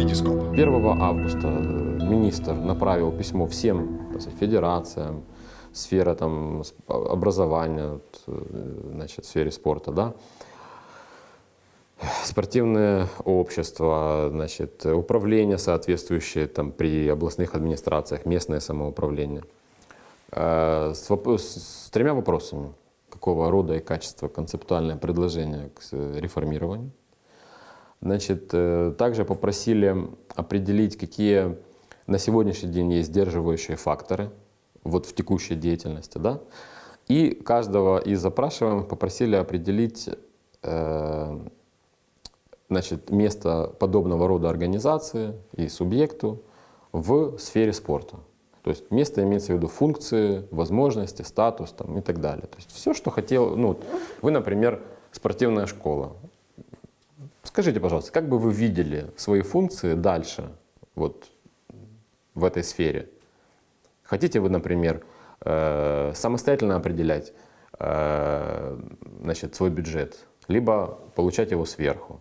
Витископ. 1 августа э, министр направил письмо всем сказать, федерациям, сфера там, с- образования, э, значит, сфере спорта, да, спортивные общества, значит, управления соответствующие там, при областных администрациях, местное самоуправление, э, с, с тремя вопросами. Какого рода и качества концептуальное предложение к реформированию, Значит, э, также попросили определить, какие на сегодняшний день есть сдерживающие факторы вот в текущей деятельности, да, и каждого из запрашиваемых попросили определить э, значит, место подобного рода организации и субъекту в сфере спорта. То есть место имеется в виду функции, возможности, статус там, и так далее. То есть все, что хотел, ну, вы, например, спортивная школа, Скажите, пожалуйста, как бы вы видели свои функции дальше вот в этой сфере? Хотите вы, например, э, самостоятельно определять э, значит, свой бюджет, либо получать его сверху?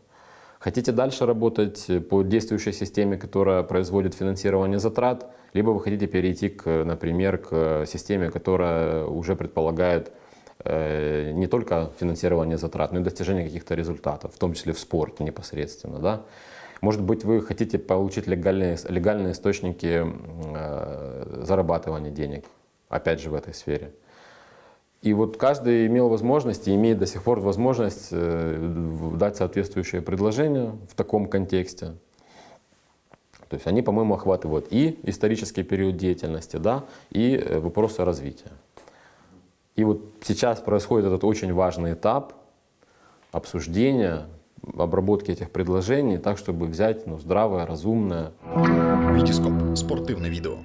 Хотите дальше работать по действующей системе, которая производит финансирование затрат, либо вы хотите перейти, к, например, к системе, которая уже предполагает не только финансирование затрат, но и достижение каких-то результатов, в том числе в спорте непосредственно. Да? Может быть, вы хотите получить легальные, легальные источники э, зарабатывания денег, опять же, в этой сфере. И вот каждый имел возможность и имеет до сих пор возможность э, дать соответствующее предложение в таком контексте. То есть они, по-моему, охватывают и исторический период деятельности, да, и э, вопросы развития. И вот сейчас происходит этот очень важный этап обсуждения, обработки этих предложений так, чтобы взять ну, здравое, разумное, Витископ. Спортивне відео.